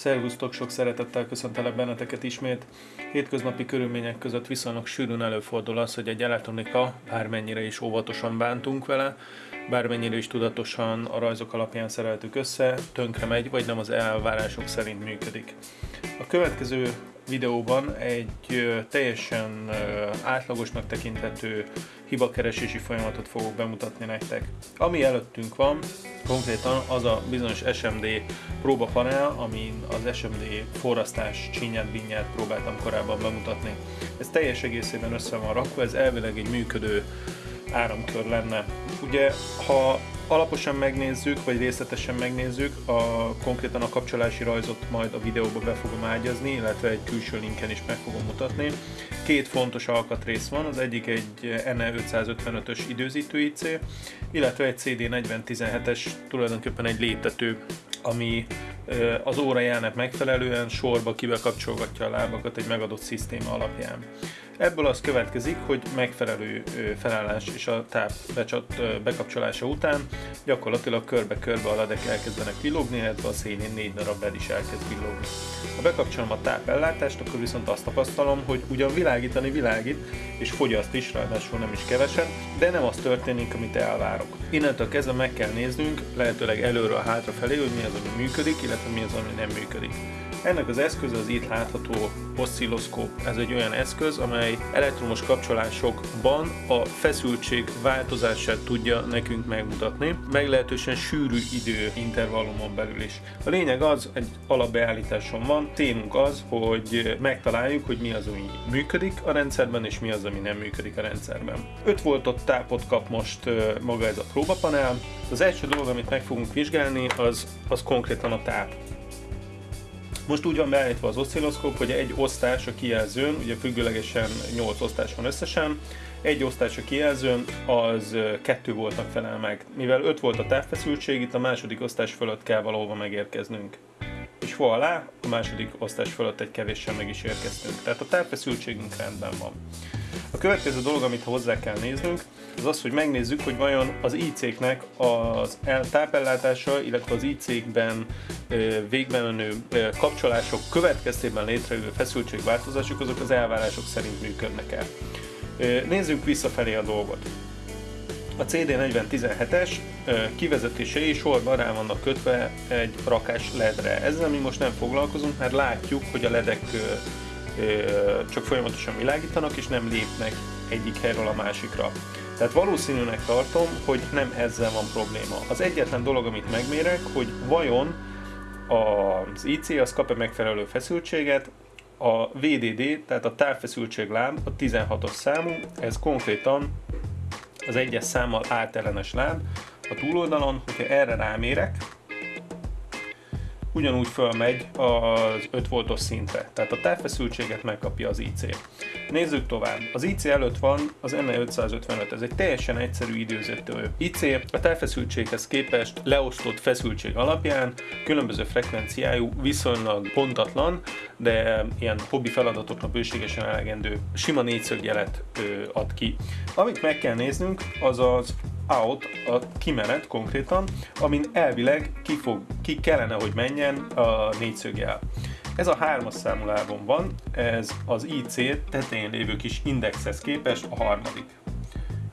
Szervusztok, sok szeretettel köszöntelek benneteket ismét. Hétköznapi körülmények között viszonylag sűrűn előfordul az, hogy egy elektronika, bármennyire is óvatosan bántunk vele, bármennyire is tudatosan a rajzok alapján szereltük össze, tönkre megy, vagy nem az elvárások szerint működik. A következő videóban egy teljesen átlagosnak tekinthető hibakeresési folyamatot fogok bemutatni nektek. Ami előttünk van, konkrétan az a bizonyos SMD próbapanel, amin az SMD forrasztás csinyát, binyát próbáltam korábban bemutatni. Ez teljes egészében össze van rakva, ez elvileg egy működő áramkör lenne. Ugye, ha alaposan megnézzük, vagy részletesen megnézzük, a, konkrétan a kapcsolási rajzot majd a videóba be fogom ágyazni, illetve egy külső linken is meg fogom mutatni. Két fontos alkatrész van, az egyik egy NE 555-ös időzítő IC, illetve egy CD4017-es, tulajdonképpen egy léptető, ami az órajának megfelelően sorba kibekapcsolgatja a lábakat egy megadott szisztéma alapján. Ebből az következik, hogy megfelelő felállás és a táp becsat, bekapcsolása után gyakorlatilag körbe-körbe a ledek elkezdenek villogni, illetve a szélén négy darab led is elkezd villogni. Ha bekapcsolom a tápellátást, akkor viszont azt tapasztalom, hogy ugyan világítani világít, és fogyaszt is, ráadásul nem is kevesen, de nem az történik, amit elvárok. Innentől kezdve meg kell néznünk, lehetőleg előről hátrafelé, hogy mi az, ami működik, illetve mi az, ami nem működik. Ennek az eszköz az itt látható oszcilloszkóp. Ez egy olyan eszköz, amely elektromos kapcsolásokban a feszültség változását tudja nekünk megmutatni, meglehetősen sűrű idő intervallumon belül is. A lényeg az, egy alapbeállításon van, témunk az, hogy megtaláljuk, hogy mi az, ami működik a rendszerben, és mi az, ami nem működik a rendszerben. 5 voltot tápot kap most maga ez a próbapanel. Az első dolog, amit meg fogunk vizsgálni, az, az konkrétan a táp. Most úgy van beállítva az oszcilloszkóp, hogy egy osztás a kijelzőn, ugye függőlegesen 8 osztás van összesen, egy osztás a kijelzőn, az 2 voltnak felel meg. Mivel 5 volt a távfeszültség, itt a második osztás fölött kell valahova megérkeznünk. És alá, a második osztás fölött egy kevéssel meg is érkeztünk. Tehát a távfeszültségünk rendben van. A következő dolog, amit hozzá kell néznünk, az az, hogy megnézzük, hogy vajon az IC-knek az tápellátása, illetve az IC-kben végben menő kapcsolások következtében létrejövő feszültségváltozások, azok az elvárások szerint működnek-e. Nézzük visszafelé a dolgot. A CD4017-es kivezetései sorban rá vannak kötve egy rakás ledre. Ezzel mi most nem foglalkozunk, mert látjuk, hogy a ledek csak folyamatosan világítanak, és nem lépnek egyik helyről a másikra. Tehát valószínűnek tartom, hogy nem ezzel van probléma. Az egyetlen dolog, amit megmérek, hogy vajon az IC az kap-e megfelelő feszültséget, a VDD, tehát a távfeszültség láb, a 16-os számú, ez konkrétan az egyes számmal átellenes láb a túloldalon, hogyha erre rámérek, ugyanúgy fölmegy az 5 voltos szintre, tehát a távfeszültséget megkapja az IC. Nézzük tovább. Az IC előtt van az NE555, ez egy teljesen egyszerű időzítő IC, a távfeszültséghez képest leosztott feszültség alapján különböző frekvenciájú, viszonylag pontatlan, de ilyen hobbi feladatokra bőségesen elegendő sima négyszögjelet ad ki. Amit meg kell néznünk, az az out, a kimenet konkrétan, amin elvileg ki, fog, ki kellene, hogy menjen a négyszögjel. Ez a hármas számú lábon van, ez az IC tetején lévő kis indexhez képest a harmadik.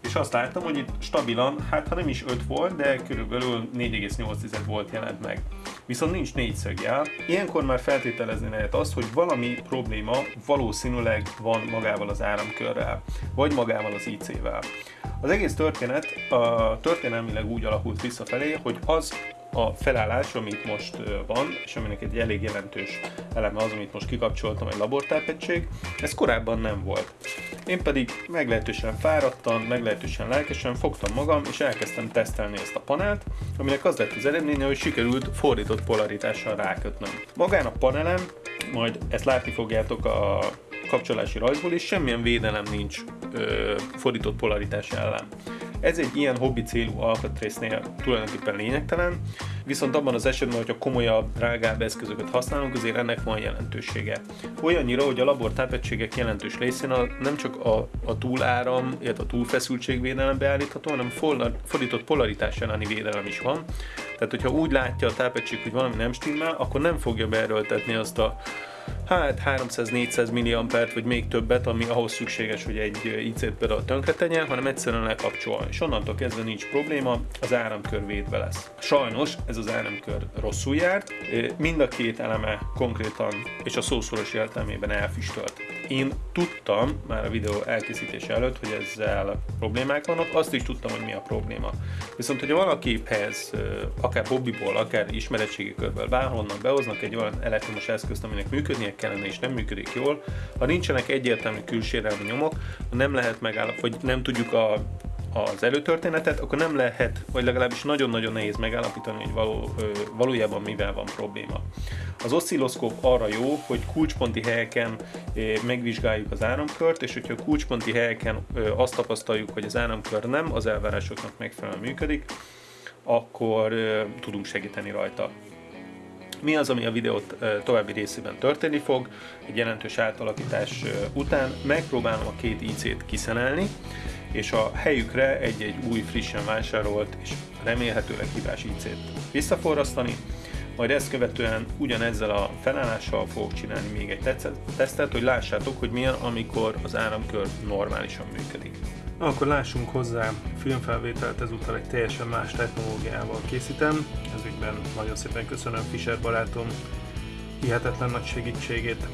És azt láttam, hogy itt stabilan, hát ha nem is 5 volt, de körülbelül 4,8 volt jelent meg. Viszont nincs négyszögjel. Ilyenkor már feltételezni lehet azt, hogy valami probléma valószínűleg van magával az áramkörrel, vagy magával az IC-vel. Az egész történet a történelmileg úgy alakult visszafelé, hogy az a felállás, amit most van, és aminek egy elég jelentős eleme az, amit most kikapcsoltam, egy labortápegység, ez korábban nem volt. Én pedig meglehetősen fáradtan, meglehetősen lelkesen fogtam magam, és elkezdtem tesztelni ezt a panelt, aminek az lett az eredménye, hogy sikerült fordított polaritással rákötnöm. Magán a panelem, majd ezt látni fogjátok a kapcsolási rajzból is, semmilyen védelem nincs ö, fordított polaritás ellen. Ez egy ilyen hobbi célú alkatrésznél tulajdonképpen lényegtelen, viszont abban az esetben, hogyha komolyabb, drágább eszközöket használunk, azért ennek van jelentősége. Olyannyira, hogy a labor tápegységek jelentős részén a, nem csak a, a túláram, illetve a túlfeszültségvédelem beállítható, hanem fordított polaritás elleni védelem is van. Tehát, hogyha úgy látja a tápegység, hogy valami nem stimmel, akkor nem fogja beerőltetni azt a hát 300-400 milliampert, vagy még többet, ami ahhoz szükséges, hogy egy IC-t például tönkre tegyen, hanem egyszerűen lekapcsol. És onnantól kezdve nincs probléma, az áramkör védve lesz. Sajnos ez az áramkör rosszul járt, mind a két eleme konkrétan és a szószoros értelmében elfüstölt. Én tudtam már a videó elkészítése előtt, hogy ezzel problémák vannak, azt is tudtam, hogy mi a probléma. Viszont, hogyha valakiphez, akár hobbiból, akár ismeretségi körből bárhonnan behoznak egy olyan elektromos eszközt, aminek működnie kellene és nem működik jól, ha nincsenek egyértelmű külsérelmi nyomok, nem lehet megállapítani, vagy nem tudjuk a az előtörténetet, akkor nem lehet, vagy legalábbis nagyon-nagyon nehéz megállapítani, hogy való, valójában mivel van probléma. Az oszcilloszkóp arra jó, hogy kulcsponti helyeken megvizsgáljuk az áramkört, és hogyha kulcsponti helyeken azt tapasztaljuk, hogy az áramkör nem az elvárásoknak megfelelően működik, akkor tudunk segíteni rajta. Mi az, ami a videót további részében történni fog? Egy jelentős átalakítás után megpróbálom a két IC-t kiszenelni, és a helyükre egy-egy új, frissen vásárolt és remélhetőleg hibás IC-t visszaforrasztani, majd ezt követően ugyanezzel a felállással fogok csinálni még egy tesztet, hogy lássátok, hogy milyen, amikor az áramkör normálisan működik. Na, akkor lássunk hozzá filmfelvételt, ezúttal egy teljesen más technológiával készítem. Ezügyben nagyon szépen köszönöm Fischer barátom hihetetlen nagy segítségét.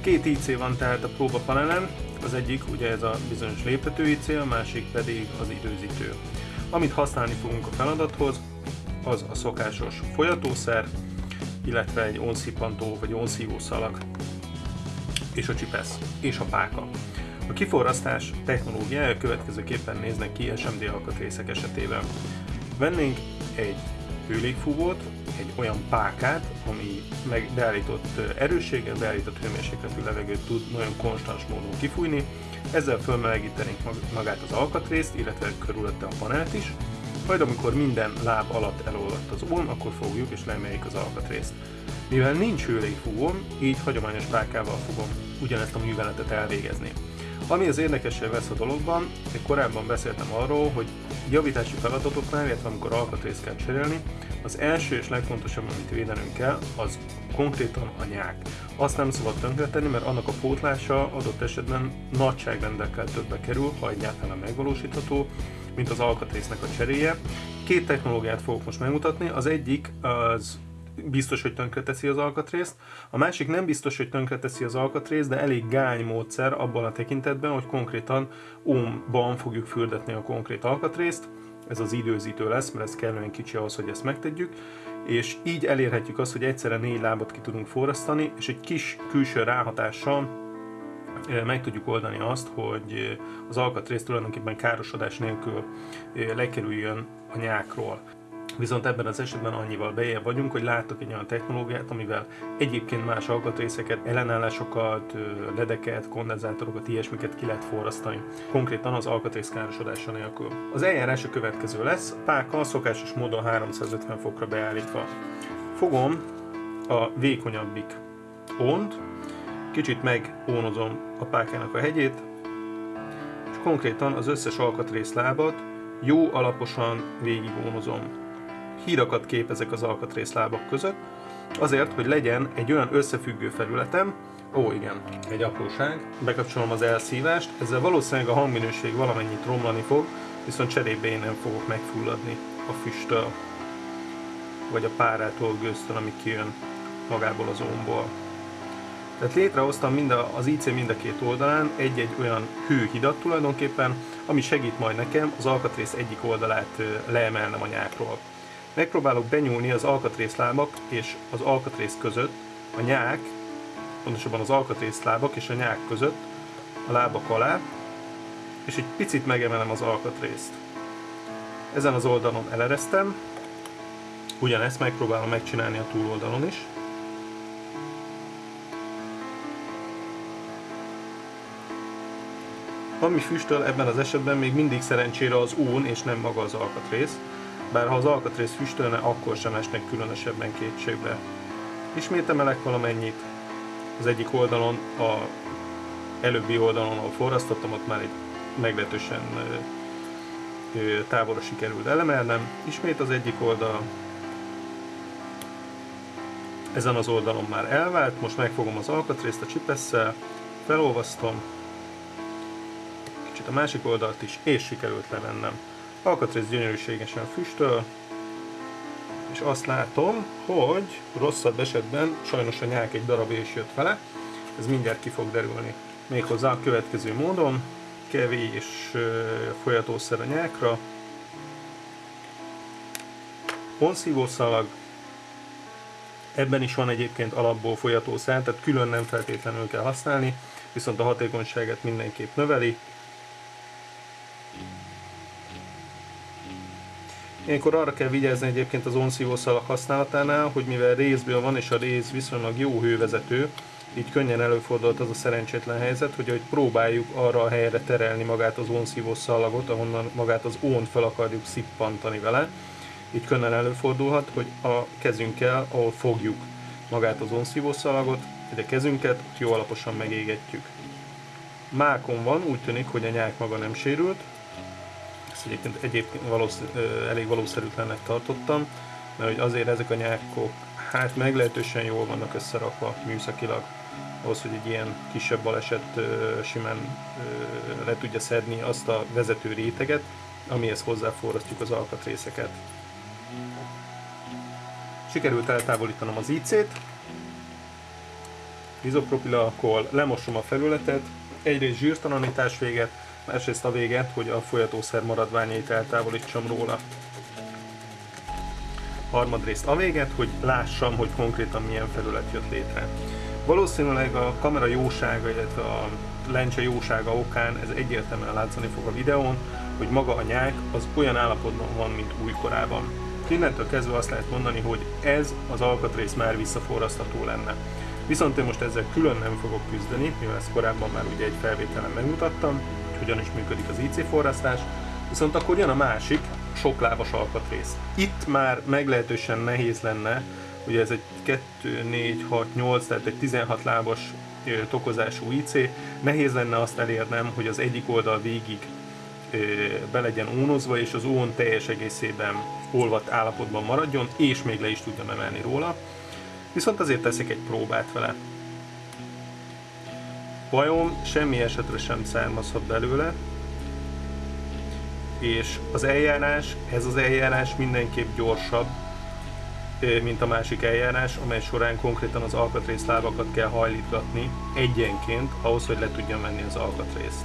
Két IC van tehát a próbapanelen, az egyik ugye ez a bizonyos léptető IC, a másik pedig az időzítő. Amit használni fogunk a feladathoz, az a szokásos folyatószer, illetve egy onszipantó vagy onszívó szalag, és a csipesz, és a páka. A kiforrasztás technológiája következőképpen néznek ki SMD alkatrészek esetében. Vennénk egy hőlégfúvót, egy olyan pákát, ami meg beállított erősséggel, beállított hőmérsékletű levegőt tud nagyon konstans módon kifújni. Ezzel fölmelegítenénk magát az alkatrészt, illetve körülötte a panelt is. Majd amikor minden láb alatt elolvadt az ón, akkor fogjuk és lemeljük az alkatrészt. Mivel nincs hőlégfúvóm, így hagyományos pákával fogom ugyanezt a műveletet elvégezni. Ami az érdekesebb vesz a dologban, én korábban beszéltem arról, hogy javítási feladatoknál, illetve amikor alkatrészt kell cserélni, az első és legfontosabb, amit védenünk kell, az konkrétan a nyák. Azt nem szabad tönkretenni, mert annak a pótlása adott esetben nagyságrendekkel többbe kerül, ha egyáltalán megvalósítható, mint az alkatrésznek a cseréje. Két technológiát fogok most megmutatni. Az egyik az biztos, hogy tönkreteszi az alkatrészt. A másik nem biztos, hogy tönkreteszi az alkatrészt, de elég gány módszer abban a tekintetben, hogy konkrétan ohmban fogjuk fürdetni a konkrét alkatrészt. Ez az időzítő lesz, mert ez kellően kicsi ahhoz, hogy ezt megtegyük. És így elérhetjük azt, hogy egyszerre négy lábat ki tudunk forrasztani, és egy kis külső ráhatással eh, meg tudjuk oldani azt, hogy eh, az alkatrész tulajdonképpen károsodás nélkül eh, lekerüljön a nyákról. Viszont ebben az esetben annyival bejebb vagyunk, hogy láttok egy olyan technológiát, amivel egyébként más alkatrészeket, ellenállásokat, ledeket, kondenzátorokat, ilyesmiket ki lehet forrasztani. Konkrétan az alkatrész károsodása nélkül. Az eljárás a következő lesz, páka szokásos módon 350 fokra beállítva. Fogom a vékonyabbik ont, kicsit megónozom a pákának a hegyét, és konkrétan az összes alkatrész lábat jó alaposan végigónozom hírakat képezek az alkatrészlábak között, azért, hogy legyen egy olyan összefüggő felületem, ó igen, egy apróság, bekapcsolom az elszívást, ezzel valószínűleg a hangminőség valamennyit romlani fog, viszont cserébe én nem fogok megfulladni a füsttől, vagy a párától, gőztől, ami kijön magából az ómból. Tehát létrehoztam mind a, az IC mind a két oldalán egy-egy olyan hőhidat tulajdonképpen, ami segít majd nekem az alkatrész egyik oldalát leemelnem a nyákról. Megpróbálok benyúlni az alkatrészlábak és az alkatrész között, a nyák, pontosabban az alkatrészlábak és a nyák között, a lábak alá, és egy picit megemelem az alkatrészt. Ezen az oldalon eleresztem, ugyanezt megpróbálom megcsinálni a túloldalon is. Ami füstöl ebben az esetben még mindig szerencsére az ón és nem maga az alkatrész, bár ha az alkatrész füstölne, akkor sem esnek különösebben kétségbe. Ismét emelek valamennyit, az egyik oldalon, a előbbi oldalon, ahol forrasztottam, ott már egy meglehetősen távolra sikerült elemelnem. Ismét az egyik oldal, ezen az oldalon már elvált, most megfogom az alkatrészt a csipesszel, felolvasztom, kicsit a másik oldalt is, és sikerült levennem. Alkatrész gyönyörűségesen füstöl, és azt látom, hogy rosszabb esetben sajnos a nyák egy darab is jött vele, ez mindjárt ki fog derülni. Méghozzá a következő módon, kevés folyatószer a nyákra, onszívószalag, ebben is van egyébként alapból folyató tehát külön nem feltétlenül kell használni, viszont a hatékonyságát mindenképp növeli. Ilyenkor arra kell vigyázni egyébként az onszívó szalag használatánál, hogy mivel részből van és a rész viszonylag jó hővezető, így könnyen előfordult az a szerencsétlen helyzet, hogy, hogy próbáljuk arra a helyre terelni magát az ónszívó szalagot, ahonnan magát az ónt fel akarjuk szippantani vele. Így könnyen előfordulhat, hogy a kezünkkel, ahol fogjuk magát az ónszívó szalagot, a kezünket ott jó alaposan megégetjük. Mákon van, úgy tűnik, hogy a nyák maga nem sérült, ezt egyébként, egyébként valószínű, elég valószerűtlennek tartottam, mert hogy azért ezek a nyákok hát meglehetősen jól vannak összerakva műszakilag, ahhoz, hogy egy ilyen kisebb baleset simán le tudja szedni azt a vezető réteget, amihez hozzáforrasztjuk az alkatrészeket. Sikerült eltávolítanom az IC-t, izopropil alkohol, lemosom a felületet, egyrészt zsírtalanítás véget, másrészt a véget, hogy a folyatószer maradványait eltávolítsam róla. Harmadrészt a véget, hogy lássam, hogy konkrétan milyen felület jött létre. Valószínűleg a kamera jósága, illetve a lencse jósága okán ez egyértelműen látszani fog a videón, hogy maga a nyák az olyan állapotban van, mint újkorában. Innentől kezdve azt lehet mondani, hogy ez az alkatrész már visszaforrasztható lenne. Viszont én most ezzel külön nem fogok küzdeni, mivel ezt korábban már ugye egy felvételen megmutattam, hogy hogyan is működik az IC forrasztás, viszont akkor jön a másik, sok lábas alkatrész. Itt már meglehetősen nehéz lenne, ugye ez egy 2, 4, 6, 8, tehát egy 16 lábas tokozású IC, nehéz lenne azt elérnem, hogy az egyik oldal végig be legyen ónozva, és az ón teljes egészében olvadt állapotban maradjon, és még le is tudjam emelni róla. Viszont azért teszek egy próbát vele. Bajom semmi esetre sem származhat belőle, és az eljárás, ez az eljárás mindenképp gyorsabb, mint a másik eljárás, amely során konkrétan az alkatrészlábakat kell hajlítgatni egyenként, ahhoz, hogy le tudjam venni az alkatrészt.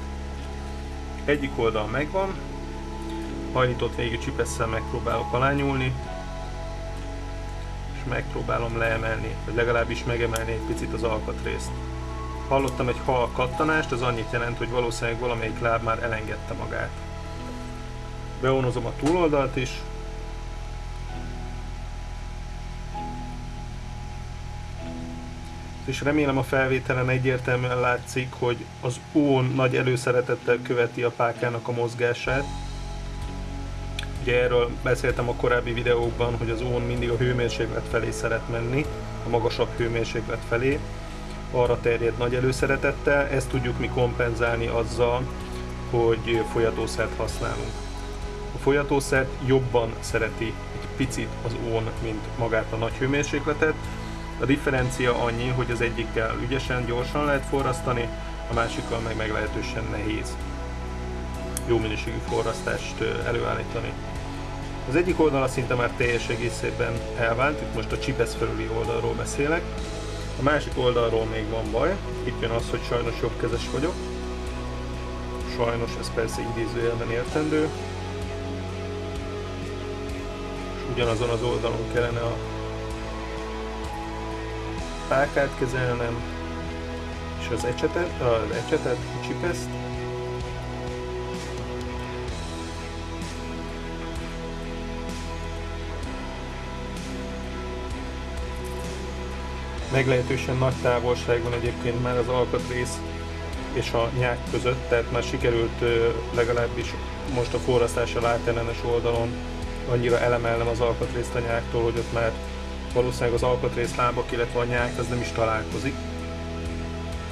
Egyik oldal megvan, hajlított végű csipesszel megpróbálok alányulni, és megpróbálom leemelni, vagy legalábbis megemelni egy picit az alkatrészt. Hallottam egy hal kattanást, az annyit jelent, hogy valószínűleg valamelyik láb már elengedte magát. Beonozom a túloldalt is, és remélem a felvételen egyértelműen látszik, hogy az ón nagy előszeretettel követi a pákának a mozgását. Ugye erről beszéltem a korábbi videókban, hogy az ón mindig a hőmérséklet felé szeret menni, a magasabb hőmérséklet felé. Arra terjed nagy előszeretettel, ezt tudjuk mi kompenzálni azzal, hogy folyatószert használunk. A folyatószert jobban szereti egy picit az ón, mint magát a nagy hőmérsékletet, a differencia annyi, hogy az egyikkel ügyesen, gyorsan lehet forrasztani, a másikkal meg meglehetősen nehéz jó minőségű forrasztást előállítani. Az egyik oldala szinte már teljes egészében elvált, itt most a csipesz felüli oldalról beszélek. A másik oldalról még van baj, itt jön az, hogy sajnos jobbkezes vagyok. Sajnos ez persze idézőjelben értendő. És ugyanazon az oldalon kellene a pálkát kezelnem, és az ecsetet, az ecsetet, a csipeszt, meglehetősen nagy távolság egyébként már az alkatrész és a nyák között, tehát már sikerült legalábbis most a forrasztással átellenes oldalon annyira elemelnem az alkatrészt a nyáktól, hogy ott már valószínűleg az alkatrész lábak, illetve a nyák az nem is találkozik.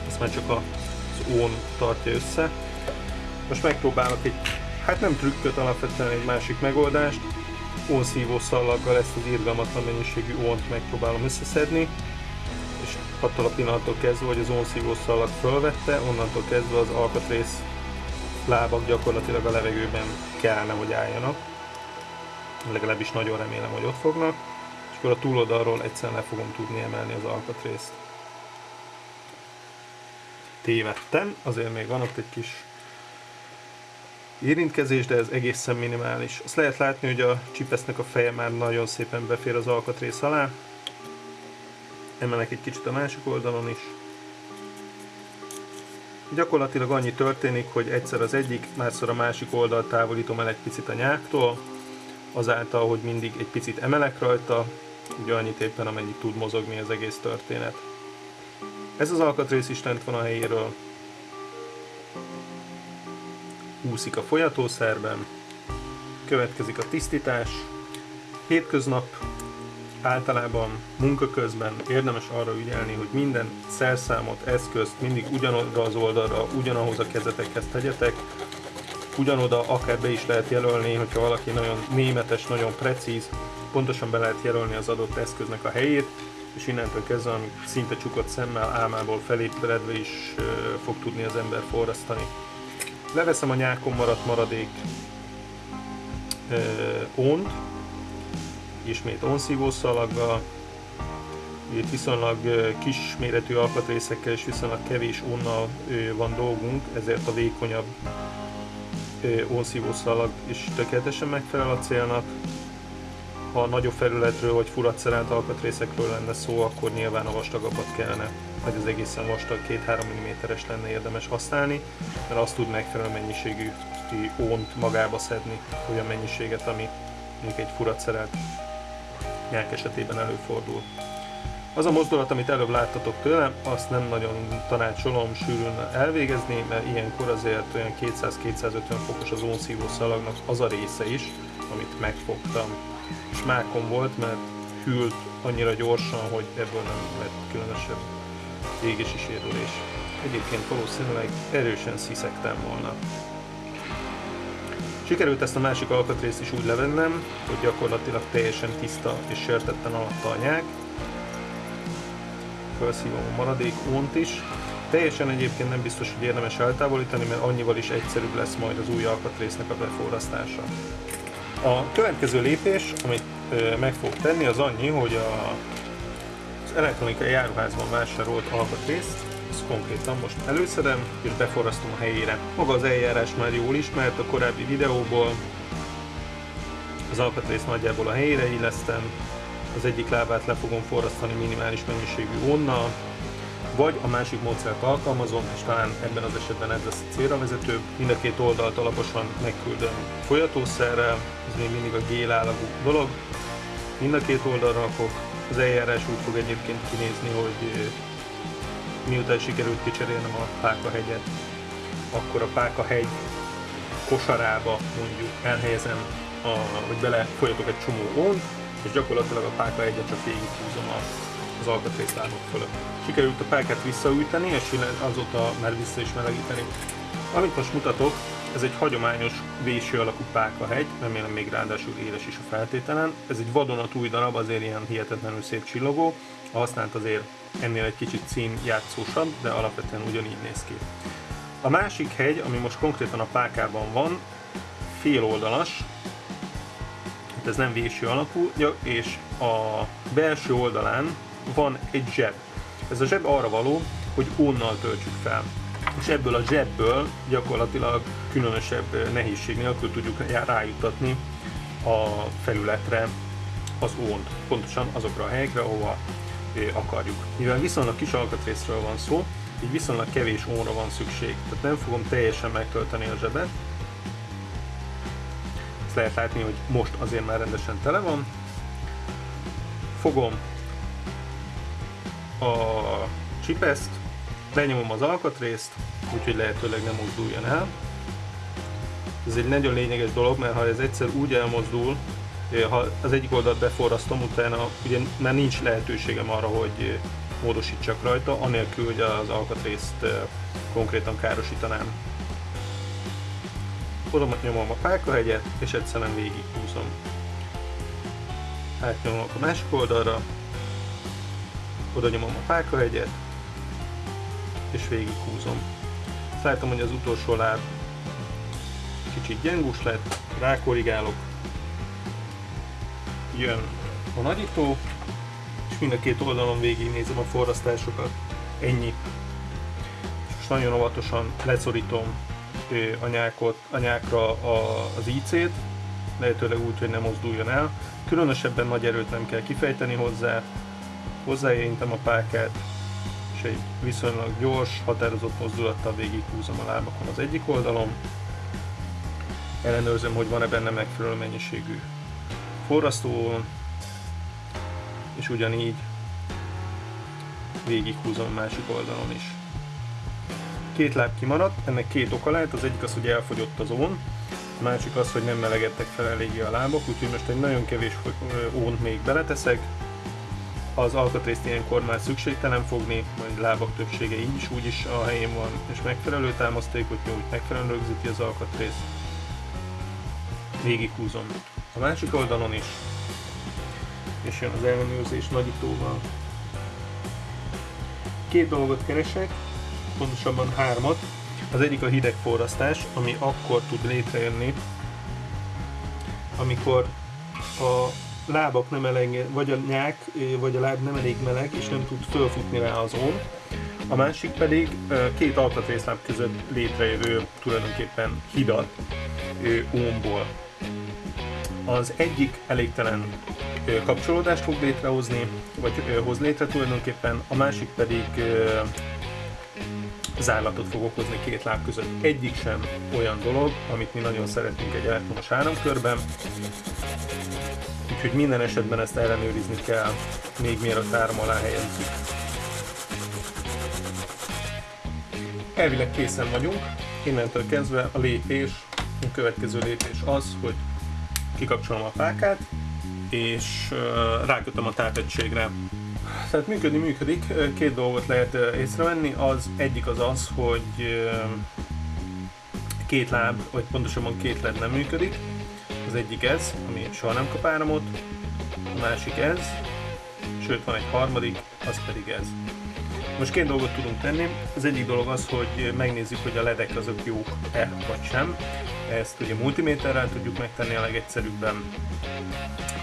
Ezt már csak az ón tartja össze. Most megpróbálok egy, hát nem trükköt, alapvetően egy másik megoldást. Ónszívó szallaggal ezt az irgalmatlan mennyiségű ónt megpróbálom összeszedni attól a pillanattól kezdve, hogy az ónszívó szallag fölvette, onnantól kezdve az alkatrész lábak gyakorlatilag a levegőben kellene, hogy álljanak. Legalábbis nagyon remélem, hogy ott fognak. És akkor a túloldalról egyszerűen le fogom tudni emelni az alkatrészt. Tévedtem, azért még van ott egy kis érintkezés, de ez egészen minimális. Azt lehet látni, hogy a csipesznek a feje már nagyon szépen befér az alkatrész alá. Emelek egy kicsit a másik oldalon is. Gyakorlatilag annyi történik, hogy egyszer az egyik, másszor a másik oldalt távolítom el egy picit a nyáktól, azáltal, hogy mindig egy picit emelek rajta, ugye annyit éppen amennyit tud mozogni az egész történet. Ez az alkatrész is lent van a helyéről, úszik a folyatószerben, következik a tisztítás, hétköznap általában munka közben érdemes arra ügyelni, hogy minden szerszámot, eszközt mindig ugyanoda az oldalra, ugyanahoz a kezetekhez tegyetek, ugyanoda akár be is lehet jelölni, hogyha valaki nagyon németes, nagyon precíz, pontosan be lehet jelölni az adott eszköznek a helyét, és innentől kezdve, amíg szinte csukott szemmel, álmából felébredve is fog tudni az ember forrasztani. Leveszem a nyákon maradt maradék uh, ónt, ismét onszívószalaggal, itt viszonylag kis méretű alkatrészekkel és viszonylag kevés onnal van dolgunk, ezért a vékonyabb onszívószalag is tökéletesen megfelel a célnak. Ha nagyobb felületről vagy furatszerelt alkatrészekről lenne szó, akkor nyilván a vastagabbat kellene, vagy az egészen vastag 2-3 mm-es lenne érdemes használni, mert azt tud megfelelő mennyiségű ónt magába szedni, olyan mennyiséget, ami még egy furatszerelt nyák esetében előfordul. Az a mozdulat, amit előbb láttatok tőlem, azt nem nagyon tanácsolom sűrűn elvégezni, mert ilyenkor azért olyan 200-250 fokos az ónszívó szalagnak az a része is, amit megfogtam. És mákon volt, mert hűlt annyira gyorsan, hogy ebből nem lett különösebb égési sérülés. Egyébként valószínűleg erősen sziszegtem volna. Sikerült ezt a másik alkatrészt is úgy levennem, hogy gyakorlatilag teljesen tiszta és sértetten alatta a nyák. Felszívom a maradék ónt is. Teljesen egyébként nem biztos, hogy érdemes eltávolítani, mert annyival is egyszerűbb lesz majd az új alkatrésznek a beforrasztása. A következő lépés, amit meg fog tenni, az annyi, hogy a, az elektronikai járuházban vásárolt alkatrészt ezt konkrétan most előszedem és beforrasztom a helyére. Maga az eljárás már jól ismert a korábbi videóból. Az alkatrészt nagyjából a helyére illesztem, az egyik lábát le fogom forrasztani minimális mennyiségű onnal, vagy a másik módszert alkalmazom, és talán ebben az esetben ez lesz a célra vezető. Mind a két oldalt alaposan megküldöm folyatószerrel, ez még mindig a gél állagú dolog. Mind a két oldalra rakok, az eljárás úgy fog egyébként kinézni, hogy miután sikerült kicserélnem a Pákahegyet, akkor a Pákahegy kosarába mondjuk elhelyezem, a, hogy bele folyatok egy csomó ont, és gyakorlatilag a Pákahegyet csak végighúzom a, az alkatrészlábok fölött. Sikerült a pákát visszaüteni, és azóta már vissza is melegíteni. Amit most mutatok, ez egy hagyományos véső alakú pákahegy, remélem még ráadásul éles is a feltételen. Ez egy vadonatúj darab, azért ilyen hihetetlenül szép csillogó. A használt azért ennél egy kicsit szín játszósabb, de alapvetően ugyanígy néz ki. A másik hegy, ami most konkrétan a pákában van, fél oldalas, hát ez nem véső alakú, és a belső oldalán van egy zseb. Ez a zseb arra való, hogy onnal töltsük fel. És ebből a zsebből gyakorlatilag különösebb nehézség nélkül tudjuk rájutatni a felületre az ónt, pontosan azokra a helyekre, ahova akarjuk. Mivel viszonylag kis alkatrészről van szó, így viszonylag kevés óra van szükség, tehát nem fogom teljesen megtölteni a zsebet. Ezt lehet látni, hogy most azért már rendesen tele van. Fogom a csipeszt, lenyomom az alkatrészt, úgyhogy lehetőleg nem mozduljon el. Ez egy nagyon lényeges dolog, mert ha ez egyszer úgy elmozdul, ha az egyik oldalt beforrasztom, utána ugye már nincs lehetőségem arra, hogy módosítsak rajta, anélkül, hogy az alkatrészt konkrétan károsítanám. Oda nyomom a pákahegyet, és egyszerűen végig húzom. Átnyomom a másik oldalra, oda nyomom a pákahegyet, és végig húzom. Látom, hogy az utolsó láb kicsit gyengus lett, rákorrigálok, jön a nagyító, és mind a két oldalon végignézem a forrasztásokat. Ennyi. És most nagyon óvatosan leszorítom a, nyákot, a nyákra a, az IC-t, lehetőleg úgy, hogy nem mozduljon el. Különösebben nagy erőt nem kell kifejteni hozzá, hozzáérintem a pákát, és egy viszonylag gyors, határozott mozdulattal húzom a lábakon az egyik oldalon. Ellenőrzöm, hogy van-e benne megfelelő mennyiségű forrasztó, és ugyanígy végighúzom a másik oldalon is. Két láb kimaradt, ennek két oka lehet, az egyik az, hogy elfogyott az ón, a másik az, hogy nem melegedtek fel eléggé a lábok, úgyhogy most egy nagyon kevés ónt még beleteszek. Az alkatrészt ilyenkor már szükségtelen fogni, majd lábak többsége így is úgy is a helyén van, és megfelelő támasztékot nyújt, megfelelően rögzíti az alkatrészt. Végighúzom a másik oldalon is, és jön az ellenőrzés nagyítóval. Két dolgot keresek, pontosabban hármat. Az egyik a hidegforrasztás, ami akkor tud létrejönni, amikor a lábak nem elég, vagy a nyák, vagy a láb nem elég meleg, és nem tud fölfutni rá az ón. A másik pedig két alkatrészláb között létrejövő tulajdonképpen hidat ómból. Az egyik elégtelen kapcsolódást fog létrehozni, vagy hoz létre tulajdonképpen, a másik pedig zárlatot fog okozni két láb között. Egyik sem olyan dolog, amit mi nagyon szeretünk egy elektromos áramkörben, úgyhogy minden esetben ezt ellenőrizni kell, még mielőtt áram alá helyezzük. Elvileg készen vagyunk, innentől kezdve a lépés, a következő lépés az, hogy kikapcsolom a fákát, és rákötöm a tápegységre. Tehát működni működik, két dolgot lehet észrevenni, az egyik az az, hogy két láb, vagy pontosabban két led nem működik. Az egyik ez, ami soha nem kap áramot, a másik ez, sőt van egy harmadik, az pedig ez. Most két dolgot tudunk tenni. Az egyik dolog az, hogy megnézzük, hogy a ledek azok jók-e vagy sem. Ezt ugye multiméterrel tudjuk megtenni a legegyszerűbben,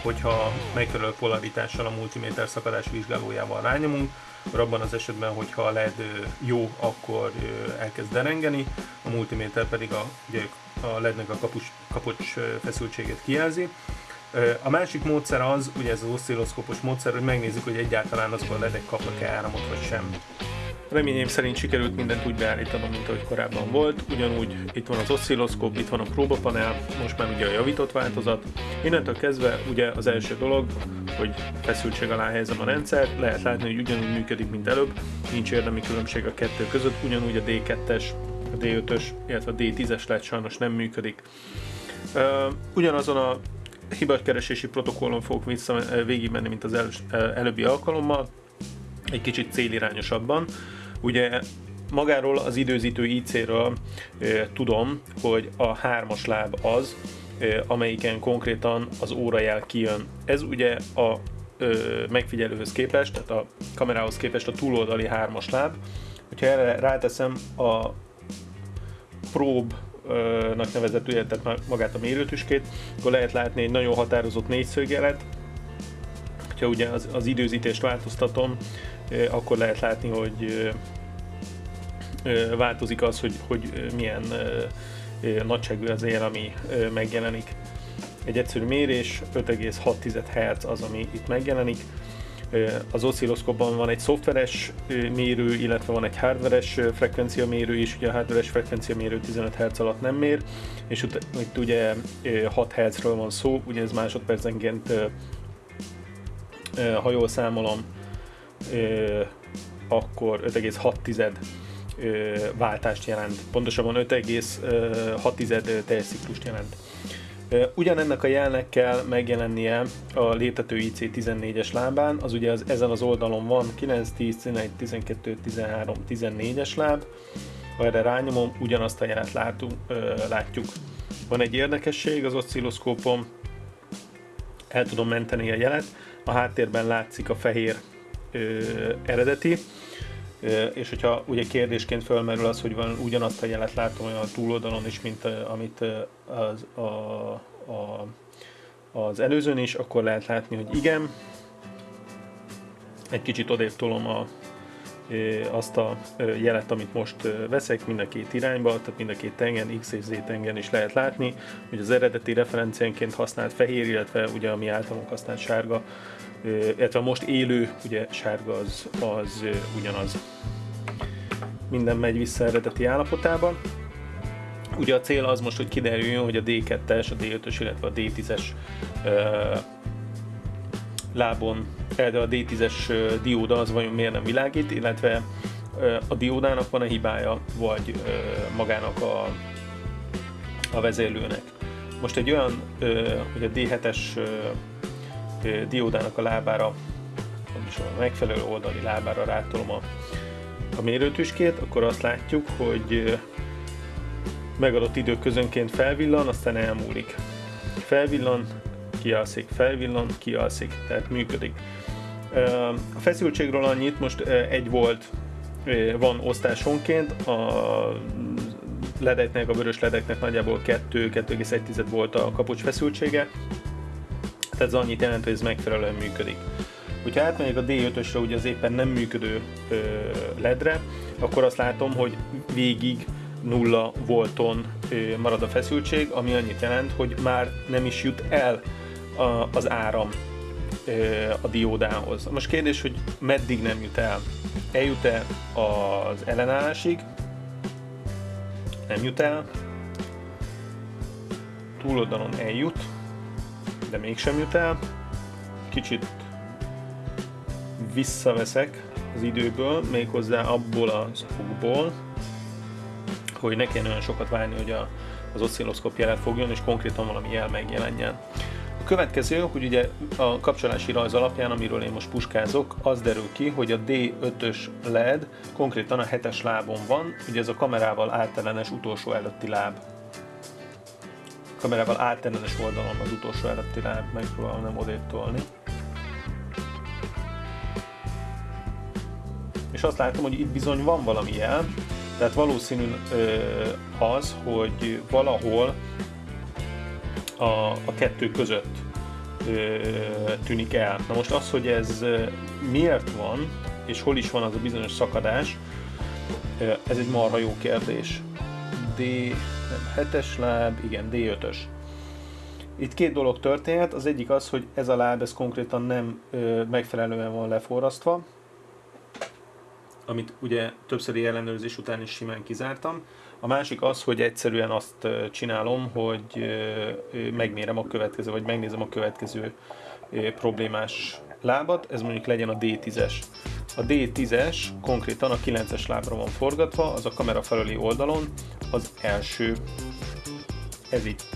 hogyha megfelelő polaritással a multiméter szakadás vizsgálójával rányomunk, akkor abban az esetben, hogyha a LED jó, akkor elkezd derengeni, a multiméter pedig a, ugye a LED-nek a kapus, kapocs feszültségét kijelzi. A másik módszer az, ugye ez az oszcilloszkópos módszer, hogy megnézzük, hogy egyáltalán azok a ledek kapnak-e áramot vagy sem. Reményeim szerint sikerült mindent úgy beállítanom, mint ahogy korábban volt. Ugyanúgy itt van az oszcilloszkóp, itt van a próbapanel, most már ugye a javított változat. Innentől kezdve ugye az első dolog, hogy feszültség alá helyezem a rendszert, lehet látni, hogy ugyanúgy működik, mint előbb, nincs érdemi különbség a kettő között, ugyanúgy a D2-es, a D5-ös, illetve a D10-es lehet sajnos nem működik. Ugyanazon a hibakeresési protokollon fogok vissza végigmenni, mint az el, előbbi alkalommal, egy kicsit célirányosabban. Ugye magáról az időzítő IC-ről tudom, hogy a hármas láb az, amelyiken konkrétan az órajel kijön. Ez ugye a e, megfigyelőhöz képest, tehát a kamerához képest a túloldali hármas láb. Hogyha erre ráteszem a probe nak nevezett, tehát magát a mérőtüskét, akkor lehet látni egy nagyon határozott négyszögjelet. Ha ugye az, az időzítést változtatom, akkor lehet látni, hogy változik az, hogy, hogy milyen nagyságú az él, ami megjelenik. Egy egyszerű mérés, 5,6 Hz az, ami itt megjelenik. Az oszcilloszkopban van egy szoftveres mérő, illetve van egy hardveres frekvenciamérő is, ugye a hardveres frekvenciamérő 15 Hz alatt nem mér, és itt ugye 6 Hz-ről van szó, ugye ez másodpercenként ha jól számolom, akkor 5,6 váltást jelent. Pontosabban 5,6 teljes ciklust jelent. Ugyanennek a jelnek kell megjelennie a léptető IC14-es lábán, az ugye az, ezen az oldalon van 9, 10, 11, 12, 13, 14-es láb, ha erre rányomom, ugyanazt a jelet látunk, látjuk. Van egy érdekesség az oszcilloszkópon, el tudom menteni a jelet, a háttérben látszik a fehér ö, eredeti, ö, és hogyha ugye kérdésként felmerül az, hogy van ugyanazt a jelet látom olyan a túloldalon is, mint a, amit az, a, a, az előzőn is, akkor lehet látni, hogy igen. Egy kicsit odébb tolom a, azt a jelet, amit most veszek mind a két irányba, tehát mind a két tengen, X és Z tengen is lehet látni, hogy az eredeti referenciánként használt fehér, illetve ugye ami általunk használt sárga, illetve most élő, ugye sárga az, az ugyanaz. Minden megy vissza eredeti állapotába. Ugye a cél az most, hogy kiderüljön, hogy a D2-es, a D5-ös, illetve a D10-es lábon például a D10-es dióda az vajon miért nem világít, illetve a diódának van a hibája, vagy magának a, a vezérlőnek. Most egy olyan, hogy a D7-es diódának a lábára, a megfelelő oldali lábára rátolom a, a mérőtüskét, akkor azt látjuk, hogy megadott időközönként felvillan, aztán elmúlik. Felvillan, kialszik, felvillan, kialszik, tehát működik. A feszültségről annyit, most egy volt, van osztásonként, a ledeknek, a vörös ledeknek nagyjából 2-2,1 volt a kapocs feszültsége, tehát ez annyit jelent, hogy ez megfelelően működik. Hogyha átmegyek a D5-ösre, ugye az éppen nem működő ledre, akkor azt látom, hogy végig nulla volton marad a feszültség, ami annyit jelent, hogy már nem is jut el az áram a diódához. Most kérdés, hogy meddig nem jut el? Eljut-e az ellenállásig? Nem jut el. Túloldalon eljut, de mégsem jut el. Kicsit visszaveszek az időből, méghozzá abból az okból, hogy ne kelljen olyan sokat várni, hogy a, az oszcilloszkop jelet fogjon, és konkrétan valami jel megjelenjen. A következő, hogy ugye a kapcsolási rajz alapján, amiről én most puskázok, az derül ki, hogy a D5-ös LED konkrétan a 7-es lábon van, ugye ez a kamerával általános utolsó előtti láb. Kamerával általános oldalon az utolsó előtti láb, megpróbálom nem odébb tolni. És azt látom, hogy itt bizony van valami jel, tehát valószínű az, hogy valahol a, a kettő között tűnik el. Na most az, hogy ez miért van, és hol is van az a bizonyos szakadás, ez egy marha jó kérdés. D, nem, 7-es láb, igen, D5-ös. Itt két dolog történhet, az egyik az, hogy ez a láb ez konkrétan nem ö, megfelelően van leforrasztva, amit ugye többszöri ellenőrzés után is simán kizártam. A másik az, hogy egyszerűen azt csinálom, hogy megmérem a következő, vagy megnézem a következő problémás lábat, ez mondjuk legyen a D10-es. A D10-es konkrétan a 9-es lábra van forgatva, az a kamera felüli oldalon az első. Ez itt.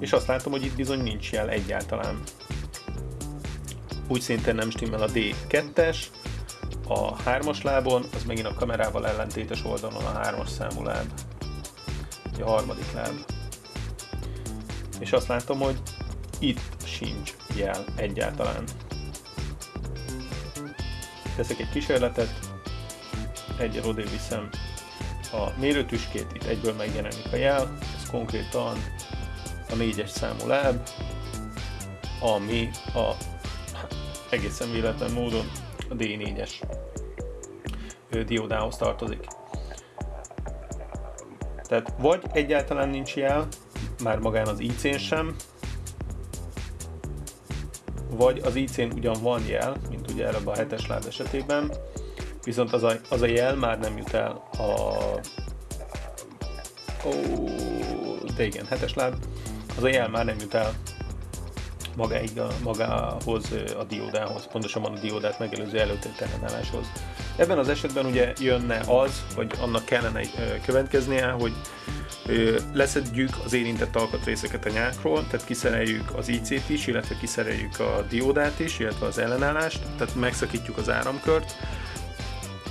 És azt látom, hogy itt bizony nincs jel egyáltalán. Úgy szintén nem stimmel a D2-es, a hármas lábon, az megint a kamerával ellentétes oldalon a hármas számú láb. A harmadik láb. És azt látom, hogy itt sincs jel egyáltalán. Teszek egy kísérletet, egyel odébb viszem a mérőtüskét, itt egyből megjelenik a jel, ez konkrétan a négyes számú láb, ami a egészen véletlen módon a D4-es diódához tartozik. Tehát vagy egyáltalán nincs jel, már magán az IC-n sem, vagy az IC-n ugyan van jel, mint ugye előbb a hetes láb esetében, viszont az a, az a jel már nem jut el a... Ó, de igen, hetes láb, az a jel már nem jut el magáig a, magához a diódához, pontosabban a diódát megelőző előtétellenálláshoz. Ebben az esetben ugye jönne az, vagy annak kellene következnie, hogy leszedjük az érintett alkatrészeket a nyákról, tehát kiszereljük az IC-t is, illetve kiszereljük a diódát is, illetve az ellenállást, tehát megszakítjuk az áramkört,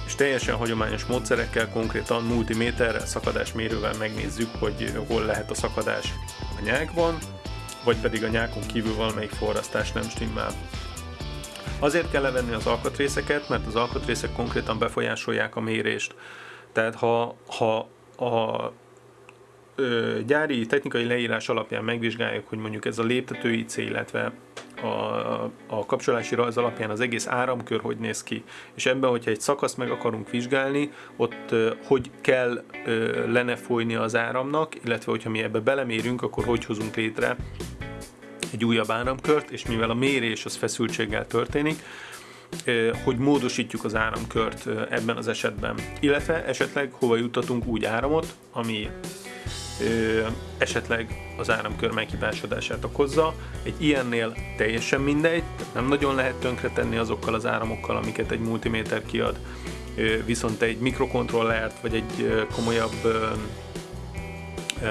és teljesen hagyományos módszerekkel, konkrétan multiméterrel, szakadásmérővel megnézzük, hogy hol lehet a szakadás a nyákban, vagy pedig a nyákon kívül valamelyik forrasztás nem stimmel. Azért kell levenni az alkatrészeket, mert az alkatrészek konkrétan befolyásolják a mérést. Tehát ha, ha a ö, gyári technikai leírás alapján megvizsgáljuk, hogy mondjuk ez a léptető IC, illetve a, a kapcsolási rajz alapján az egész áramkör hogy néz ki, és ebben, hogyha egy szakaszt meg akarunk vizsgálni, ott ö, hogy kell ö, lenne folyni az áramnak, illetve hogyha mi ebbe belemérünk, akkor hogy hozunk létre egy újabb áramkört, és mivel a mérés az feszültséggel történik, hogy módosítjuk az áramkört ebben az esetben. Illetve esetleg hova juttatunk úgy áramot, ami esetleg az áramkör meghibásodását okozza. Egy ilyennél teljesen mindegy, nem nagyon lehet tönkretenni azokkal az áramokkal, amiket egy multiméter kiad, viszont egy mikrokontrollert vagy egy komolyabb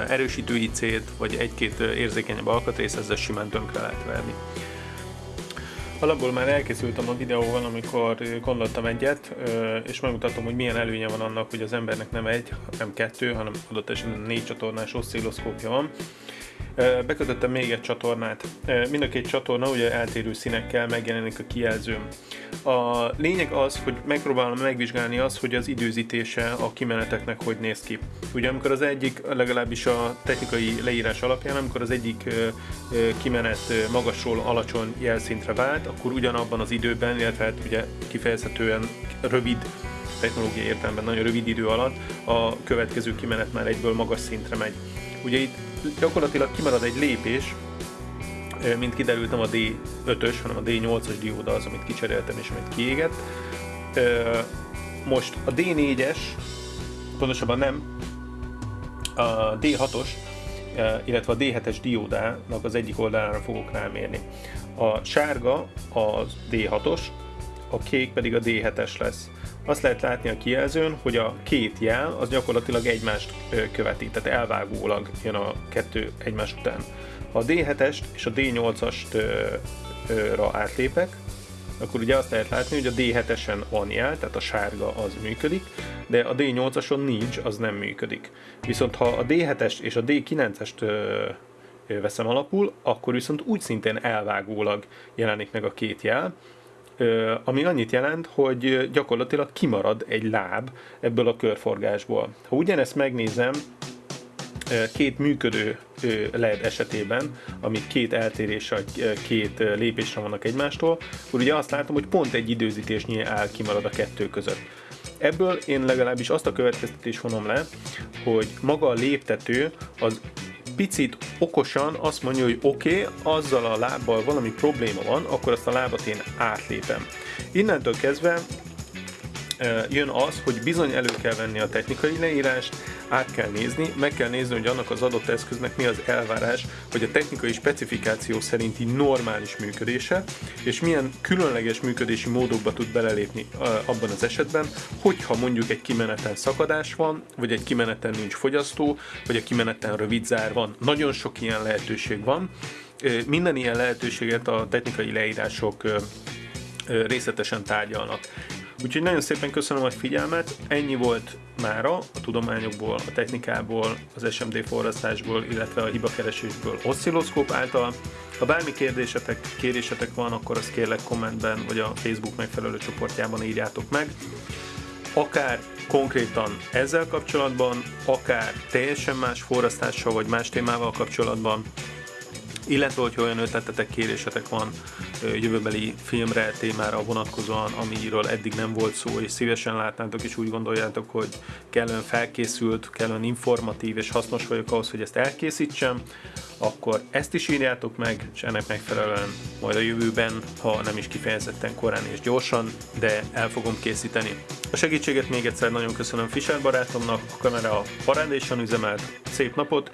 erősítő IC-t, vagy egy-két érzékenyebb alkatrész, ezzel simán tönkre lehet verni. Alapból már elkészültem a videóval, amikor gondoltam egyet, és megmutatom, hogy milyen előnye van annak, hogy az embernek nem egy, nem kettő, hanem adott esetben négy csatornás oszcilloszkópja van. Bekötöttem még egy csatornát. Mind a két csatorna ugye eltérő színekkel megjelenik a kijelzőm. A lényeg az, hogy megpróbálom megvizsgálni azt, hogy az időzítése a kimeneteknek hogy néz ki. Ugye amikor az egyik, legalábbis a technikai leírás alapján, amikor az egyik kimenet magasról alacsony jelszintre vált, akkor ugyanabban az időben, illetve hát ugye kifejezhetően rövid technológiai értelemben nagyon rövid idő alatt a következő kimenet már egyből magas szintre megy. Ugye itt gyakorlatilag kimarad egy lépés, mint kiderültem a D5-ös, hanem a D8-as dióda az, amit kicseréltem és amit kiégett. Most a D4-es, pontosabban nem, a D6-os, illetve a D7-es diódának az egyik oldalára fogok rámérni. A sárga az D6-os, a kék pedig a D7-es lesz. Azt lehet látni a kijelzőn, hogy a két jel az gyakorlatilag egymást követi, tehát elvágólag jön a kettő egymás után. Ha a D7-est és a D8-ast átlépek, akkor ugye azt lehet látni, hogy a D7-esen van jel, tehát a sárga az működik, de a D8-ason nincs, az nem működik. Viszont ha a D7-est és a D9-est veszem alapul, akkor viszont úgy szintén elvágólag jelenik meg a két jel, ami annyit jelent, hogy gyakorlatilag kimarad egy láb ebből a körforgásból. Ha ugyanezt megnézem két működő LED esetében, amik két eltérés, két lépésre vannak egymástól, akkor ugye azt látom, hogy pont egy időzítésnyi áll kimarad a kettő között. Ebből én legalábbis azt a következtetés vonom le, hogy maga a léptető az picit okosan azt mondja, hogy oké, okay, azzal a lábbal valami probléma van, akkor azt a lábat én átlépem. Innentől kezdve jön az, hogy bizony elő kell venni a technikai leírást, át kell nézni, meg kell nézni, hogy annak az adott eszköznek mi az elvárás, hogy a technikai specifikáció szerinti normális működése, és milyen különleges működési módokba tud belelépni abban az esetben, hogyha mondjuk egy kimeneten szakadás van, vagy egy kimeneten nincs fogyasztó, vagy a kimeneten rövid zár van. Nagyon sok ilyen lehetőség van. Minden ilyen lehetőséget a technikai leírások részletesen tárgyalnak. Úgyhogy nagyon szépen köszönöm a figyelmet, ennyi volt mára a tudományokból, a technikából, az SMD forrasztásból, illetve a hibakeresésből oszcilloszkóp által. Ha bármi kérdésetek, kérésetek van, akkor azt kérlek kommentben, vagy a Facebook megfelelő csoportjában írjátok meg. Akár konkrétan ezzel kapcsolatban, akár teljesen más forrasztással vagy más témával kapcsolatban, illetve hogyha olyan ötletetek, kérésetek van jövőbeli filmre, témára vonatkozóan, amiről eddig nem volt szó, és szívesen látnátok, és úgy gondoljátok, hogy kellően felkészült, kellően informatív és hasznos vagyok ahhoz, hogy ezt elkészítsem, akkor ezt is írjátok meg, és ennek megfelelően majd a jövőben, ha nem is kifejezetten korán és gyorsan, de el fogom készíteni. A segítséget még egyszer nagyon köszönöm Fischer barátomnak, a kamera parádésan üzemelt, szép napot,